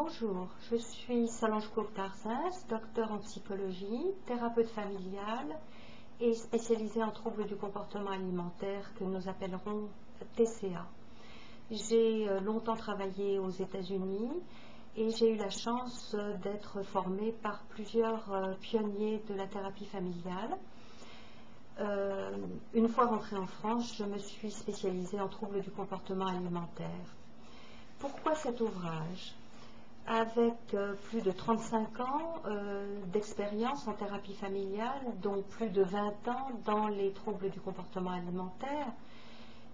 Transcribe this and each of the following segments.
Bonjour, je suis Solange Courtarsens, docteur en psychologie, thérapeute familiale et spécialisée en troubles du comportement alimentaire que nous appellerons TCA. J'ai euh, longtemps travaillé aux États-Unis et j'ai eu la chance d'être formée par plusieurs euh, pionniers de la thérapie familiale. Euh, une fois rentrée en France, je me suis spécialisée en troubles du comportement alimentaire. Pourquoi cet ouvrage? Avec euh, plus de 35 ans d'expérience en thérapie familiale, dont plus de 20 ans dans les troubles du comportement alimentaire,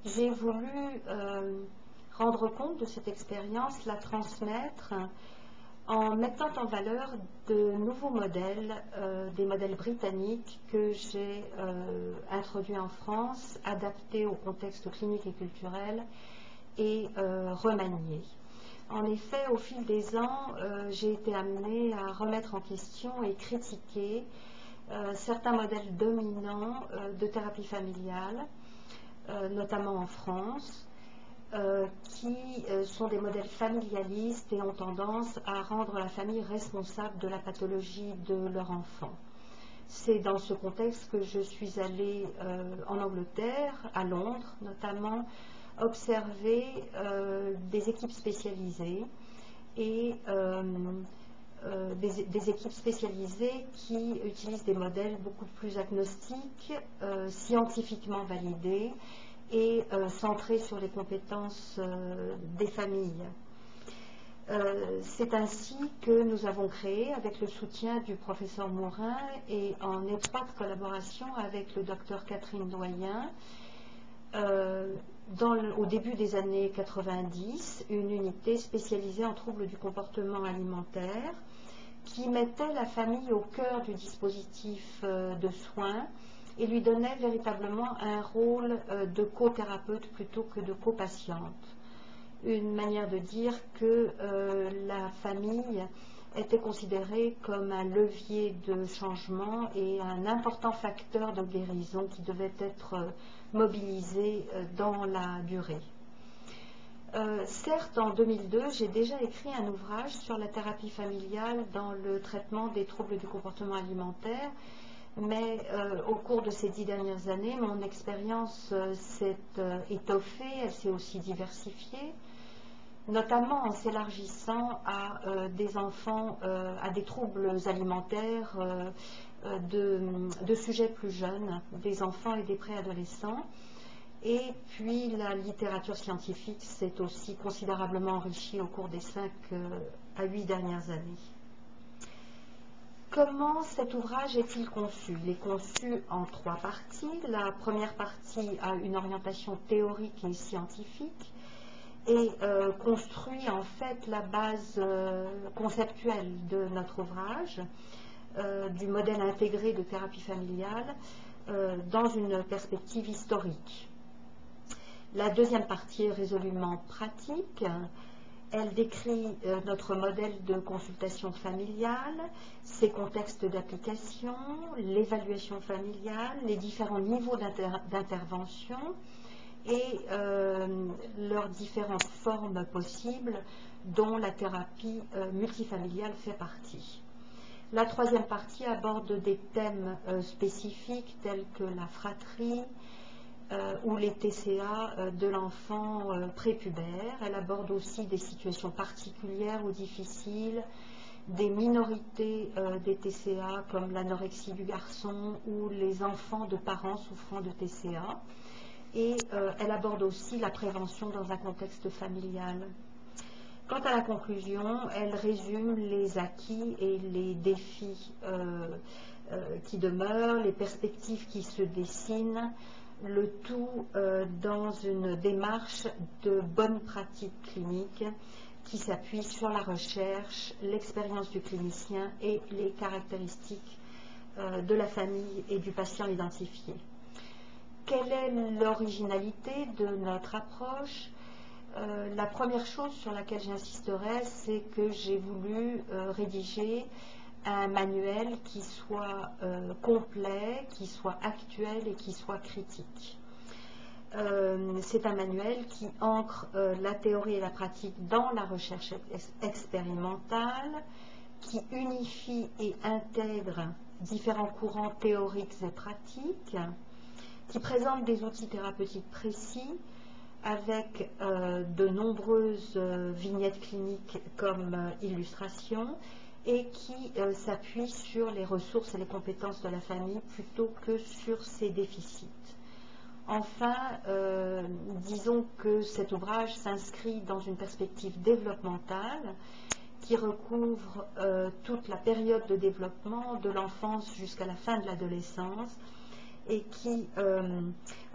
j'ai voulu rendre compte de cette expérience, la transmettre en mettant en valeur de nouveaux modèles, euh, des modèles britanniques que j'ai euh, introduits en France, adaptés au contexte clinique et culturel et euh, remaniés. En effet, au fil des ans, j'ai été amenée à remettre en question et critiquer certains modèles dominants de thérapie familiale, notamment en France, euh, qui euh, sont des modèles familialistes et ont tendance à rendre la famille responsable de la pathologie de leur enfant. C'est dans ce contexte que je suis allée euh, en Angleterre, à Londres notamment, observer des équipes spécialisées et des, équipes spécialisées qui utilisent des modèles beaucoup plus agnostiques, scientifiquement validés et euh, centré sur les compétences euh, des familles. Euh, c'est ainsi que nous avons créé, avec le soutien du professeur Morin et en étroite collaboration avec le docteur Catherine Doyen, au début des années 90, une unité spécialisée en troubles du comportement alimentaire qui mettait la famille au cœur du dispositif de soins et lui donnait véritablement un rôle euh, de co-thérapeute plutôt que de co-patiente. Une manière de dire que euh, la famille était considérée comme un levier de changement et un important facteur de guérison qui devait être euh, mobilisé dans la durée. certes, en 2002, j'ai déjà écrit un ouvrage sur la thérapie familiale dans le traitement des troubles du comportement alimentaire mais euh, au cours de ces dix dernières années, mon expérience euh, s'est euh, étoffée, elle s'est aussi diversifiée, notamment en s'élargissant à des enfants, à des troubles alimentaires de, de, sujets plus jeunes, des enfants et des préadolescents. Et puis la littérature scientifique s'est aussi considérablement enrichie au cours des cinq à huit dernières années. Comment cet ouvrage est-il conçu? Il est conçu en trois parties. La première partie a une orientation théorique et scientifique et euh, construit en fait la base euh, conceptuelle de notre ouvrage, euh, du modèle intégré de thérapie familiale, dans une perspective historique. La deuxième partie est résolument pratique. Elle décrit notre modèle de consultation familiale, ses contextes d'application, l'évaluation familiale, les différents niveaux d'intervention et euh, leurs différentes formes possibles dont la thérapie euh, multifamiliale fait partie. La troisième partie aborde des thèmes spécifiques tels que la fratrie, euh, ou les TCA euh, de l'enfant euh, prépubère. Elle aborde aussi des situations particulières ou difficiles, des minorités des TCA comme l'anorexie du garçon ou les enfants de parents souffrant de TCA. Et elle aborde aussi la prévention dans un contexte familial. Quant à la conclusion, elle résume les acquis et les défis qui demeurent, les perspectives qui se dessinent, le tout euh, dans une démarche de bonne pratique clinique qui s'appuie sur la recherche, l'expérience du clinicien et les caractéristiques euh, de la famille et du patient identifié. Quelle est l'originalité de notre approche? Euh, La première chose sur laquelle j'insisterai, c'est que j'ai voulu rédiger un manuel qui soit euh, complet, qui soit actuel et qui soit critique. Euh, c'est un manuel qui ancre euh, la théorie et la pratique dans la recherche expérimentale, qui unifie et intègre différents courants théoriques et pratiques, qui présente des outils thérapeutiques précis avec euh, de nombreuses vignettes cliniques comme illustration et qui s'appuie sur les ressources et les compétences de la famille plutôt que sur ses déficits. Enfin, euh, disons que cet ouvrage s'inscrit dans une perspective développementale qui recouvre euh, toute la période de développement de l'enfance jusqu'à la fin de l'adolescence et qui, euh,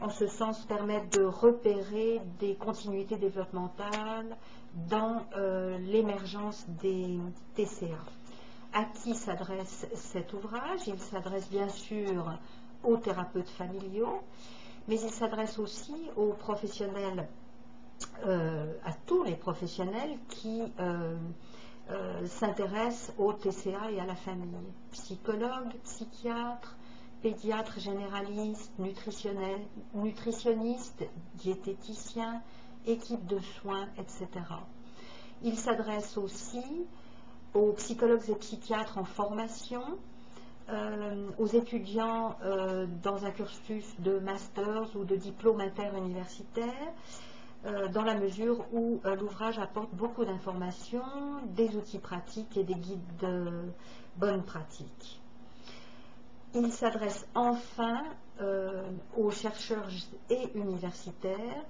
en ce sens, permet de repérer des continuités développementales dans l'émergence des TCA. À qui s'adresse cet ouvrage? Il s'adresse bien sûr aux thérapeutes familiaux, mais il s'adresse aussi aux professionnels, euh, à tous les professionnels qui euh, euh, s'intéressent au TCA et à la famille. Psychologues, psychiatres, pédiatres généralistes, nutritionnistes, diététiciens, équipes de soins, etc. Il s'adresse aussi aux psychologues et psychiatres en formation, euh, aux étudiants euh, dans un cursus de masters ou de diplôme interuniversitaire, euh, dans la mesure où l'ouvrage apporte beaucoup d'informations, des outils pratiques et des guides de bonnes pratiques. Il s'adresse enfin aux chercheurs et universitaires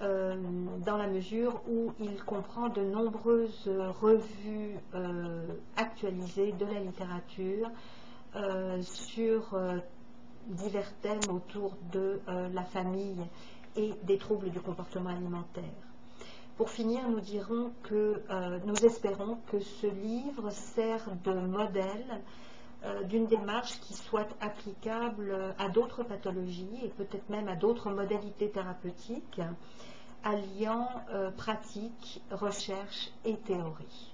dans la mesure où il comprend de nombreuses revues actualisées de la littérature euh, sur euh, divers thèmes autour de euh, la famille et des troubles du comportement alimentaire. Pour finir, nous dirons que nous espérons que ce livre sert de modèle d'une démarche qui soit applicable à d'autres pathologies et peut-être même à d'autres modalités thérapeutiques, alliant pratique, recherche et théorie.